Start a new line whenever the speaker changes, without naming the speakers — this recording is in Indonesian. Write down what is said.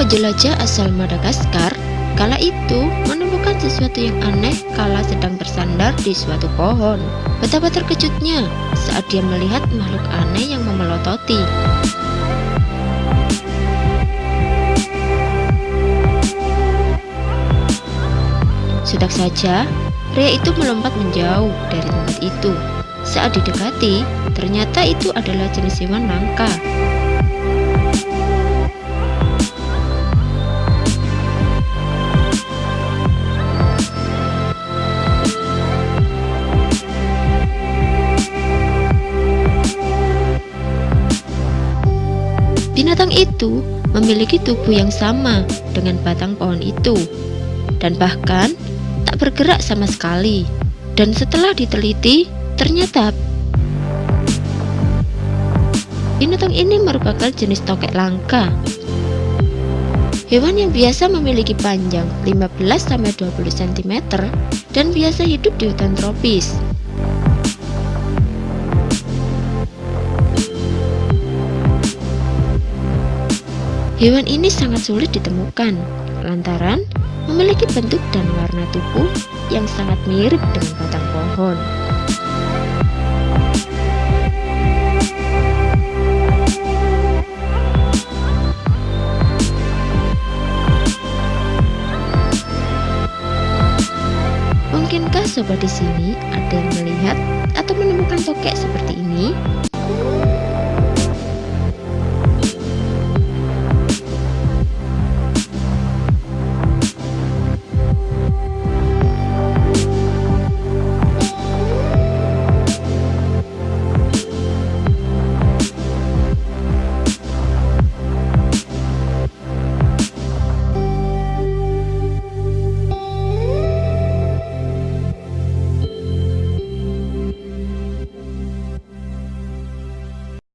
penjelajah asal Madagaskar kala itu menemukan sesuatu yang aneh kala sedang bersandar di suatu pohon. Betapa terkejutnya saat dia melihat makhluk aneh yang memelototi. Sudah saja, pria itu melompat menjauh dari tempat itu. Saat didekati, ternyata itu adalah jenis hewan langka. Binatang itu memiliki tubuh yang sama dengan batang pohon itu, dan bahkan tak bergerak sama sekali. Dan setelah diteliti, ternyata binatang ini merupakan jenis tokek langka. Hewan yang biasa memiliki panjang 15-20 cm dan biasa hidup di hutan tropis. Hewan ini sangat sulit ditemukan lantaran memiliki bentuk dan warna tubuh yang sangat mirip dengan batang pohon. Mungkinkah sobat di sini ada yang melihat atau menemukan tokek seperti ini?